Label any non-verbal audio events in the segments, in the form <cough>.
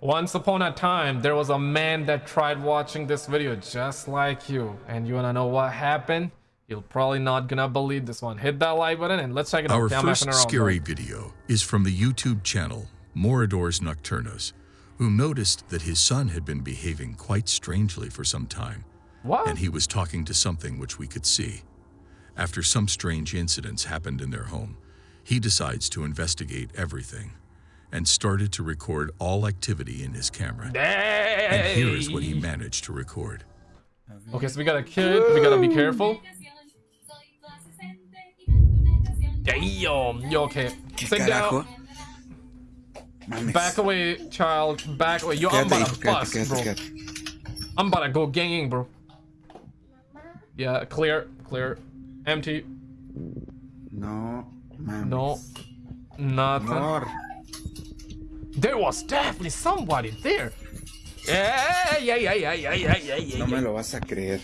Once upon a time, there was a man that tried watching this video just like you. And you wanna know what happened? You're probably not gonna believe this one. Hit that like button and let's check it Our out. first scary video is from the YouTube channel Moradors Nocturnos, who noticed that his son had been behaving quite strangely for some time. What? And he was talking to something which we could see. After some strange incidents happened in their home, he decides to investigate everything and started to record all activity in his camera. And here is what he managed to record. Okay, so we got a kid. We gotta be careful. Damn. Yo, okay. Sit down. Back away, child. Back away. Yo, I'm Quédate, about hijo, to bust, bro. I'm about to go ganging, bro. Yeah, clear, clear. Empty. No, mames. No. Nothing. Amor. There was definitely somebody there. Yeah, yeah, yeah, yeah, yeah, yeah, yeah, yeah. No me lo vas a creer.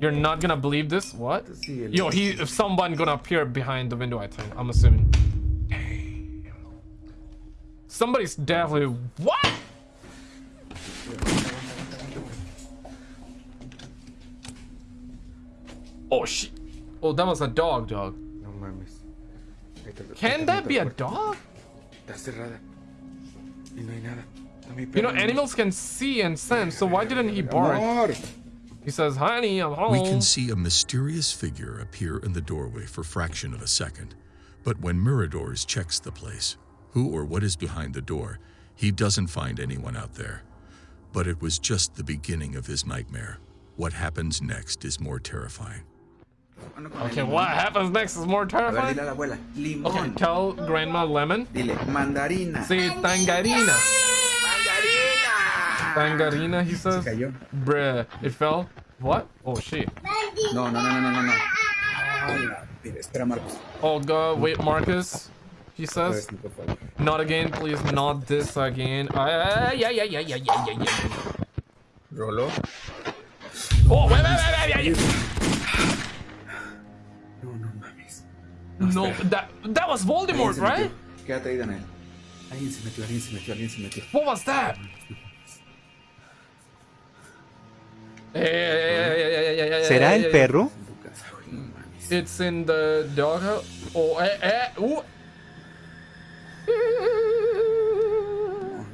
You're not gonna believe this? What? Yo, he, if someone gonna appear behind the window, I think. I'm assuming. Damn. Somebody's definitely. What? Oh shit. Oh, that was a dog, dog. No mames. Can that be a dog? Está cerrada. Y no hay nada. Está mi You know, animals can see and sense, so why didn't he bark? Amor. He says, honey, I'm home. We can see a mysterious figure appear in the doorway for fraction of a second. But when Miradors checks the place, who or what is behind the door, he doesn't find anyone out there. But it was just the beginning of his nightmare. What happens next is more terrifying. Ano con el Okay, what happens next is more A ver, dile terrifying. a la abuela. Limón. Okay, tell Grandma Lemon. Dile, mandarina. Say tangarina. Mandarina. Tangarina, he Se says. cayó. Bruh, it fell. What? Oh shit. No, no, no, no, no, no, no. Ay, la- Mira, espera, Marcos. Oh god, wait, Marcus. He says. vez, por favor. Not again, please. Not this again. Uh, yeah, yeah, yeah, yeah, yeah, yeah, yeah. Roló. Oh, wait, wait, wait, wait, wait. No, that that was Voldemort, se metió. right? Quédate ahí, Daniel. Alguien se metió, alguien se metió, alguien se metió. What was that? ¿Será hey, el hey, perro? En tu casa, güey. No mames. It's in the doghouse. Oh, eh, eh, ooh.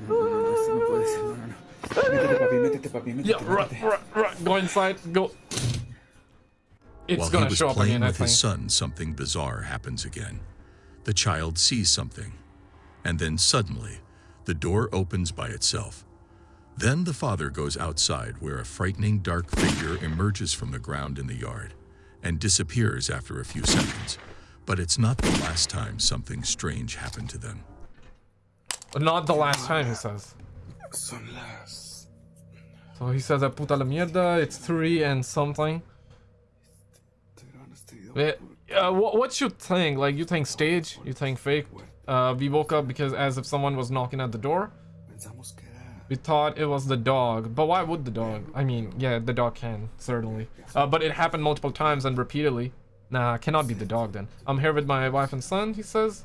Oh, no, no, no, no, esto no puede ser. No, no, no. Métete, papi, métete, papi, métete. Yeah, run, métete. run, run. Go inside. Go. It's While he gonna was show up playing again, with his son, something bizarre happens again. The child sees something, and then suddenly, the door opens by itself. Then the father goes outside where a frightening dark figure emerges from the ground in the yard and disappears after a few seconds. But it's not the last time something strange happened to them. Not the last time, he says. Son las. So he says, "A puta la mierda." It's three and something. Uh, what, what you think? Like, you think stage? You think fake? Uh, we woke up because as if someone was knocking at the door. We thought it was the dog, but why would the dog? I mean, yeah, the dog can, certainly. Uh, but it happened multiple times and repeatedly. Nah, cannot be the dog then. I'm here with my wife and son, he says.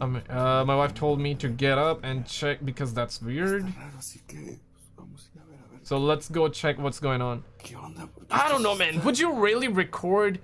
Um, uh, my wife told me to get up and check because that's weird. So let's go check what's going on. I don't know, man. Would you really record?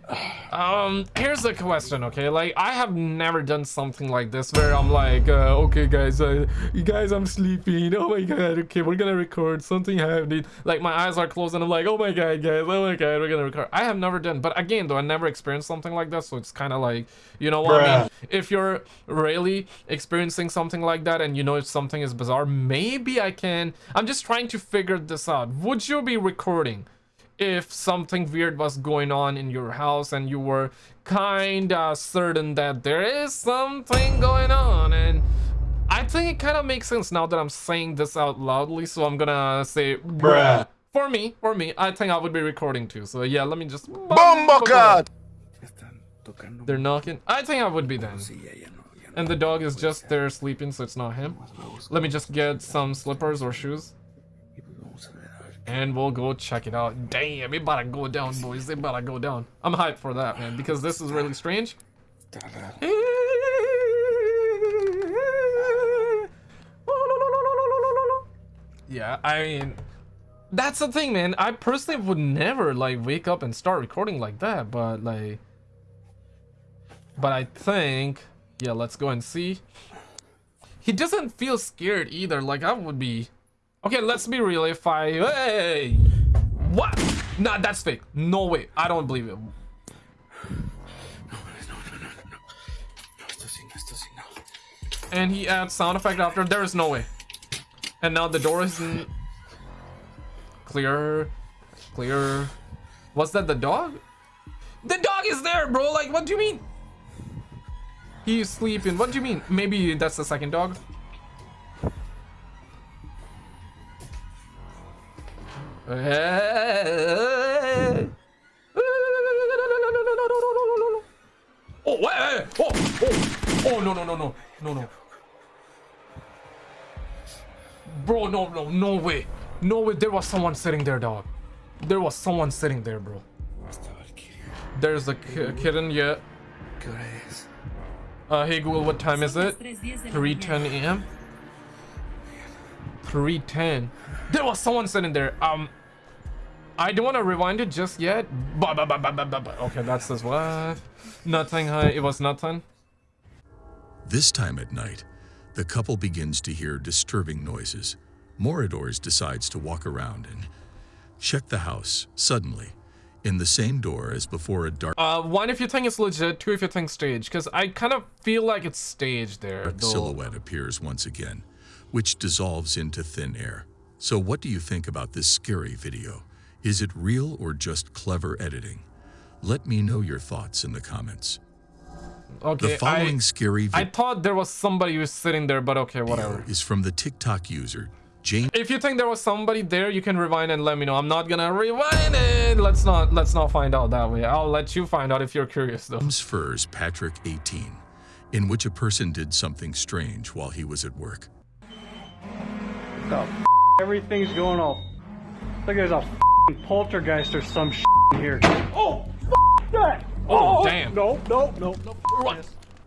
Um, here's the question, okay? Like, I have never done something like this where I'm like, uh, okay, guys, uh, you guys, I'm sleeping. Oh my god, okay, we're gonna record. Something happened. Like, my eyes are closed and I'm like, oh my god, guys, oh my god, we're gonna record. I have never done, but again, though, I never experienced something like that, so it's kind of like, you know what I mean? If you're really experiencing something like that and you know if something is bizarre, maybe I can. I'm just trying to figure this out. Would you be recording? If something weird was going on in your house and you were kinda certain that there is something going on and I think it kind of makes sense now that I'm saying this out loudly so I'm gonna say bruh for me for me I think I would be recording too so yeah let me just Bumblecud! Ya están tocando. they're knocking I think I would be then Sí, ya, ya no. Ya no. and the dog is just there sleeping so it's not him let me just get some slippers or shoes Y pues vamos a ver, a ver. And we'll go check it out. Damn, it about to go down, boys. It about to go down. I'm hyped for that, man, because this is really strange. Yeah, I mean, that's the thing, man. I personally would never like wake up and start recording like that, but like, but I think, yeah, let's go and see. He doesn't feel scared either. Like I would be. Okay, let's be real. If I, hey, what? Nah, that's fake. No way. I don't believe it. And he adds sound effect after. There is no way. And now the door isn't clear. Clear. Was that the dog? The dog is there, bro. Like, what do you mean? He's sleeping. What do you mean? Maybe that's the second dog. Oh, wait, wait, oh, oh, oh, no, no, no, no, no, no. Bro, no, no, no way. No way, there was someone sitting there, dog. There was someone sitting there, bro. There's a ki- kitten, yeah. Uh, hey Google, what time is it? 3:10 a.m. 3:10. There was someone sitting there. Um, I don't want to rewind it just yet. Ba, ba, ba, ba, ba, ba, ba. Okay, that's this what? Nothing. Huh? It was nothing. This time at night, the couple begins to hear disturbing noises. Moradors decides to walk around and check the house. Suddenly, in the same door as before a dark Uh, one if you think it's legit, two if you think staged, because I kind of feel like it's staged there. Though. silhouette appears once again, which dissolves into thin air. So what do you think about this scary video? Is it real or just clever editing? Let me know your thoughts in the comments. Okay, The following I, scary I thought there was somebody who was sitting there, but okay, whatever. is from the TikTok user James If you think there was somebody there, you can rewind and let me know. I'm not gonna rewind it. Let's not let's not find out that way. I'll let you find out if you're curious though. Furs Patrick 18, in which a person did something strange while he was at work. The f- everything's going all. Like there's a f- poltergeist or some sh- in here. Oh, f- that! Oh, oh, oh. damn. No, no, no, no. Run.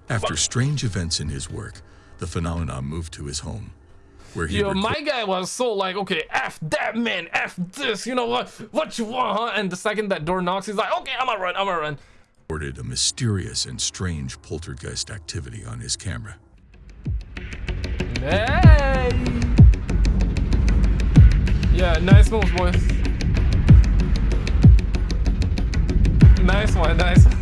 After strange events in his work, the phenomenon moved to his home, where he Yo, my guy was so like, okay, F that man, F this, you know what? What you want, huh? And the second that door knocks, he's like, okay, I'm gonna run, I'm gonna run. recorded a mysterious and strange poltergeist activity on his camera. Hey! Yeah, nice move, boys. nice one, nice one.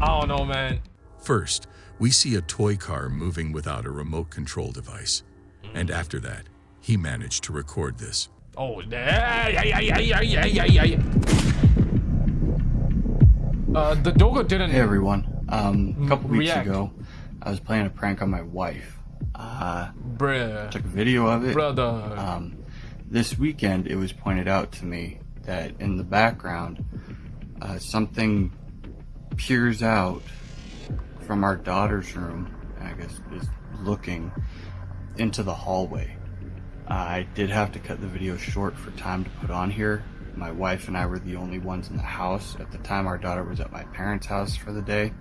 I don't know, man. First, we see a toy car moving without a remote control device. And after that, he managed to record this. Oh, yeah, yeah, yeah, yeah, yeah, yeah, yeah. Uh, the Dogo didn't... Hey, everyone. Um, a couple weeks ago, I was playing a prank on my wife. Uh, Bruh. took a video of it. Brother. Um, this weekend, it was pointed out to me that in the background, uh, something peers out from our daughter's room. I guess is looking into the hallway. Uh, I did have to cut the video short for time to put on here. My wife and I were the only ones in the house at the time. Our daughter was at my parents' house for the day.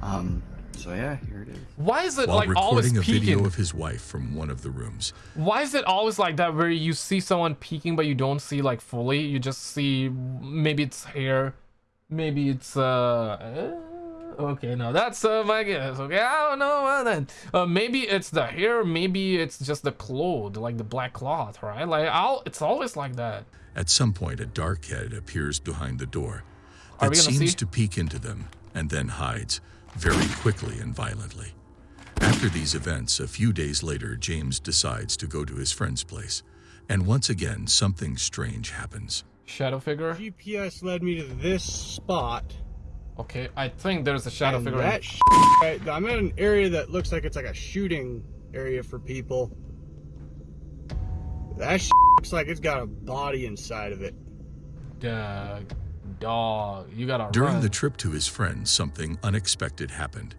Um, so yeah, here it is. Why is it While like always recording a video of his wife from one of the rooms, Why is it always like that where you see someone peeking but you don't see like fully? You just see maybe it's hair, maybe it's uh. uh, Okay, no, that's uh, my guess. Okay, I don't know uh, then. Uh, maybe it's the hair, maybe it's just the cloth, like the black cloth, right? Like, I'll, it's always like that. at some point a dark head appears behind the door that seems see? to peek into them and then hides very quickly and violently. After these events, a few days later, James decides to go to his friend's place. And once again, something strange happens. Shadow figure. GPS led me to this spot. Okay, I think there's a shadow and figure. that sh- right, I'm in an area that looks like it's like a shooting area for people. That sh- looks like it's got a body inside of it. Dog, dog, you gotta During run. the trip to his friend, something unexpected happened.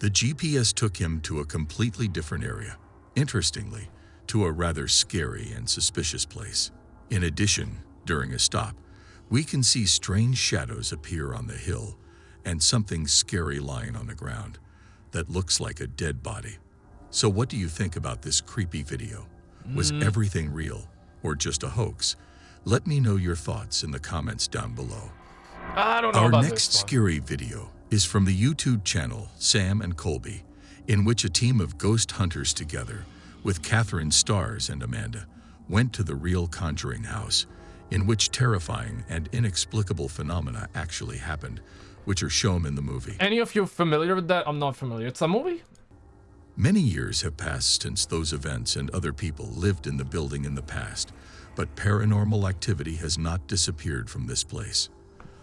The GPS took him to a completely different area. Interestingly, to a rather scary and suspicious place. In addition, during a stop, we can see strange shadows appear on the hill and something scary lying on the ground that looks like a dead body. So what do you think about this creepy video? Was mm. everything real or just a hoax? Let me know your thoughts in the comments down below. I don't know Our next scary video is from the YouTube channel Sam and Colby, in which a team of ghost hunters together, with Catherine Stars and Amanda, went to the real Conjuring house, in which terrifying and inexplicable phenomena actually happened, which are shown in the movie. Any of you familiar with that? I'm not familiar. It's a movie? Many years have passed since those events and other people lived in the building in the past, but paranormal activity has not disappeared from this place.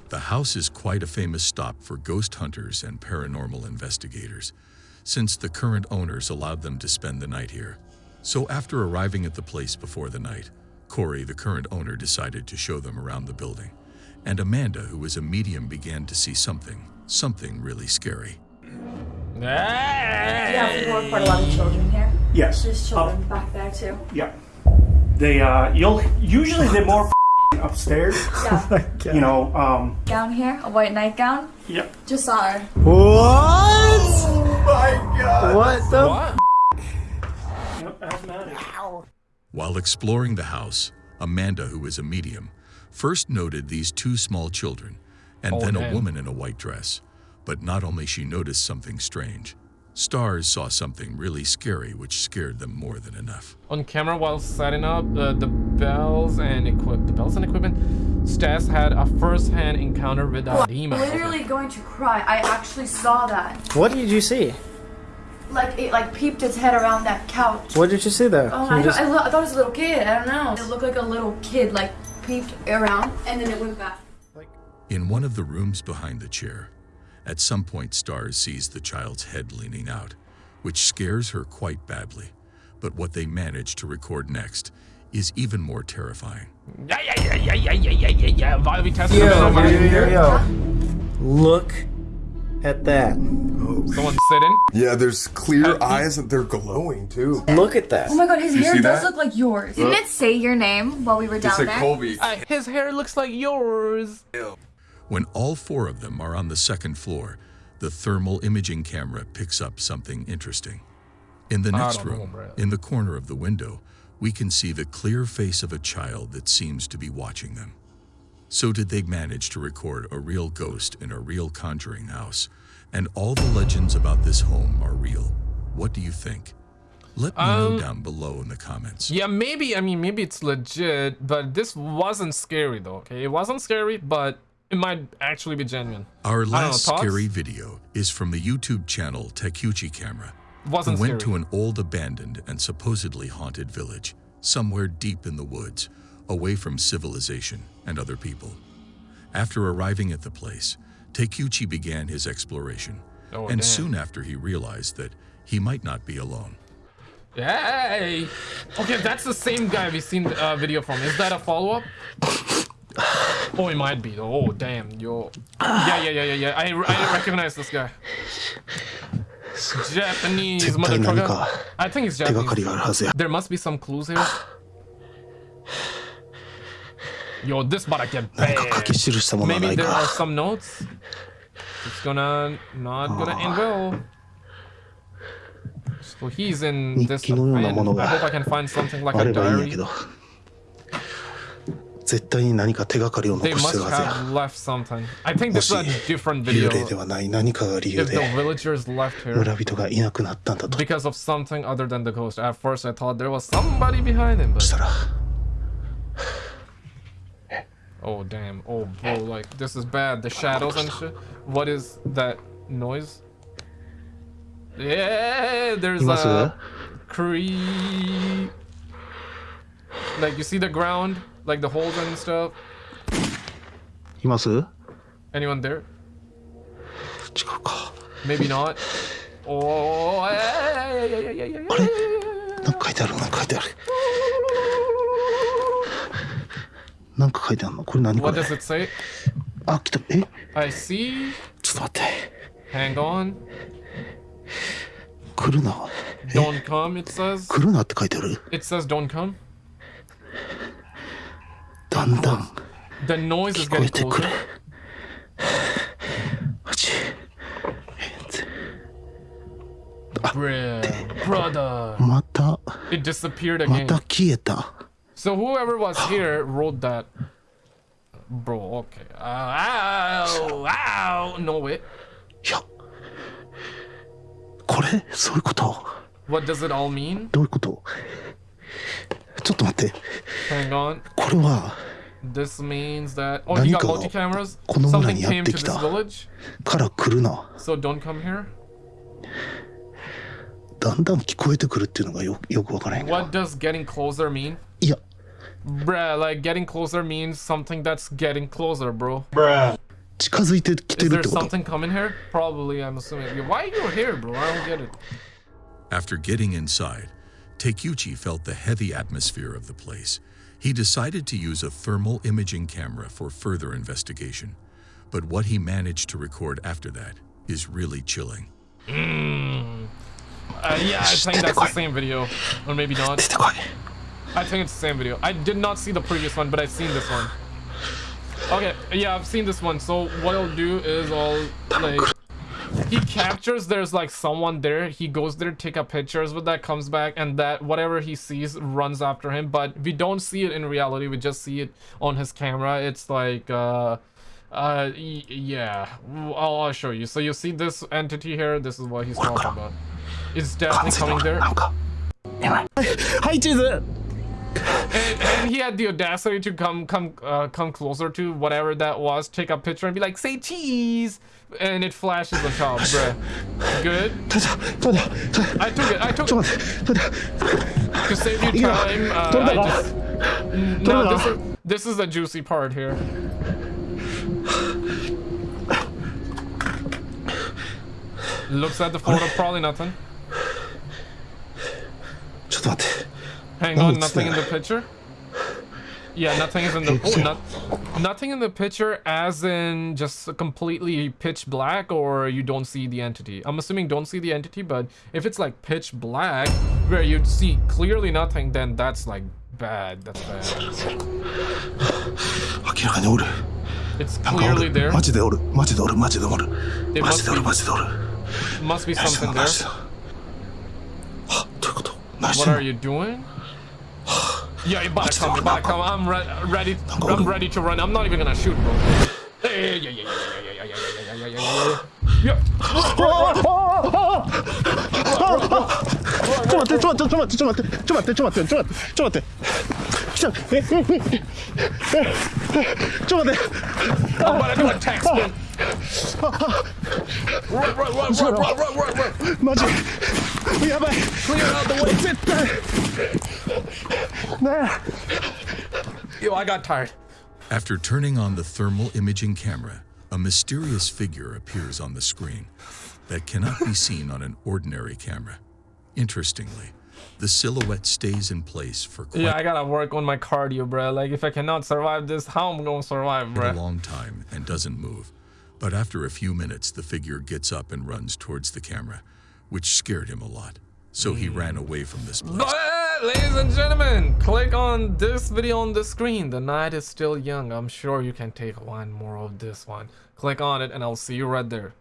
The house is quite a famous stop for ghost hunters and paranormal investigators, since the current owners allowed them to spend the night here. So after arriving at the place before the night, Cory, the current owner, decided to show them around the building. And Amanda, who was a medium, began to see something, something really scary. Yeah, we work quite a lot of children here. Yes. There's children back there too. Yeah. They uh you'll usually they're more <laughs> upstairs. Yeah. <laughs> You know, um gown here, a white nightgown. yep. Just saw her. What? Yep, While exploring the house, Amanda, who is a medium, first noted these two small children and Oh, then a woman in a white dress. But not only she noticed something strange, Stars saw something really scary which scared them more than enough. On camera while setting up uh, the bells and equip the bells and equipment, Stas had a first-hand encounter with a demon. Literally going to cry. I actually saw that. What did you see? like it like peeped its head around that couch. What did you see there? Oh, I, just... I, I, thought it was a little kid. I don't know. It looked like a little kid like peeped around and then it went back. In one of the rooms behind the chair, at some point Stars sees the child's head leaning out, which scares her quite badly. But what they manage to record next is even more terrifying. Yeah, yeah, yeah, yeah, yeah, yeah, yeah, yeah. yeah. Look at that someone sitting. Yeah, there's clear eyes and they're glowing too. Look at that. Oh my god, his hair does that? look like yours. Didn't it say your name while we were down there? Colby. Uh, his hair looks like yours. When all four of them are on the second floor, the thermal imaging camera picks up something interesting. In the next don't know, room, in the corner of the window, we can see the clear face of a child that seems to be watching them. So did they manage to record a real ghost in a real conjuring house? And all the legends about this home are real. What do you think? Let me know Um, down below in the comments. Yeah, maybe, I mean, maybe it's legit, but this wasn't scary though, okay? It wasn't scary, but it might actually be genuine. Our last thoughts? scary video is from the YouTube channel Takeuchi Camera. who Wasn't went scary. to an old abandoned and supposedly haunted village, somewhere deep in the woods, away from civilization and other people. After arriving at the place, Takeuchi began his exploration, oh, and damn. soon after he realized that he might not be alone. Hey! Okay, that's the same guy we've seen a uh, video from. Is that a follow-up? Oh, it might be. Oh, damn, yo. Yeah, yeah, yeah, yeah, yeah. I, I recognize this guy. Japanese mother trucker. I think it's Japanese. There must be some clues here. Yo, this about to get 何か書 bad. き記したものはな Maybe い there are か。 some notes. It's gonna not gonna end well. So he's in 日 this. 記のようなもの I が hope I can find something like あ a ればいいんや diary. けど。絶対に何か手がかりを They 残して must るはずや。 have left something. I think も this is し a different 幽 video. 霊ではない何かが理由 If the で villagers left here 村人がいなくなったんだと because of something other than the ghost. At first, I thought there was somebody behind him, した but ら oh damn, oh bro, like this is bad. The shadows and shit. What is that noise? Yeah, there's います a creep. Like you see the ground, like the holes and stuff. います違う Anyone there? か。 Maybe not. Oh, yeah, yeah, yeah, yeah, yeah, yeah, yeah, あれ yeah. なんか書いてあるなんか書いてある。 なんか書いてあるのこれ何これ?あ、来た。え I see. ちょっと待って。Hang on. 来るな。Don't come, it says. 来るなって書いてある。It says don't come. だんだん The noise is 聞こえ getting てくる closer.。あち。Bruh, brother. またた It disappeared ま again. た消えた So whoever was here wrote that. Bro, okay. Uh, ow, ow. No, wait. いやこれそういうこと What does it all mean? どういうことちょっと待って Hang on. これは This means that. Oh, you got 何かが multi cameras? この村 Something にやっ came て to き this た village? から来るな So don't come here? だんだん聞こえてくるっていうのがよよくわからへんけど What does getting closer mean? いや Bruh, like getting closer means something that's getting closer, bro. 近づいてきて Is る there ってこと something coming here? Probably, I'm assuming. Why are you here, bro? I don't get it. After getting inside, Takeuchi felt the heavy atmosphere of the place. He decided to use a thermal imaging camera for further investigation. But what he managed to record after that is really chilling. Uh, yeah, I think that's the same video. Or maybe not. I think it's the same video. I did not see the previous one, but I've seen this one. Okay, yeah, I've seen this one. So what I'll do is I'll like he captures there's like someone there he goes there take a pictures with that comes back and that whatever he sees runs after him but we don't see it in reality we just see it on his camera it's like uh uh yeah I'll, I'll show you so you see this entity here this is what he's talking about it's definitely coming there I did it and, and he had the audacity to come come uh, come closer to whatever that was take a picture and be like say cheese and it flashes on top bruh good ちょっとちょっと i took it i took ちょっ it と待ってちょっと to save you time uh, Turn I it just no this is this is the juicy part here looks at the photo probably nothing ちょっと待って Hang on, nothing in the picture? Yeah, nothing is in the oh, not, nothing in the picture as in just completely pitch black or you don't see the entity. I'm assuming don't see the entity, but if it's like pitch black where you'd see clearly nothing, then that's like bad. That's bad. Okay, I there. It's clearly there. Must be something there. What てん are の you doing? Yeah, you better come, you better come. I'm re ready. I'm ready to run. I'm not even gonna shoot, bro. Hey, yeah, yeah, yeah, yeah, yeah, yeah, yeah, yeah, yeah, yeah, yeah, yeah, yeah. ちょっと待ってちょっと待ってちょっと待ってちょっと待ってちょっと待ってちょっと待ってちょっと待ってちょっと待ってええええちょっと待って Run, run, run, run, run, run, run, run! we have a Clear out the way! Sit there! There! Yo, I got tired. After turning on the thermal imaging camera, a mysterious figure appears on the screen that cannot be seen on an ordinary camera. Interestingly, the silhouette stays in place for quite Yeah, I gotta work on my cardio, bro. Like, if I cannot survive this, how am I gonna survive, bro? a long time and doesn't move. But after a few minutes, the figure gets up and runs towards the camera, which scared him a lot. So he ran mm. away from this place. But, uh, ladies and gentlemen, click on this video on the screen. The night is still young. I'm sure you can take one more of this one. Click on it, and I'll see you right there.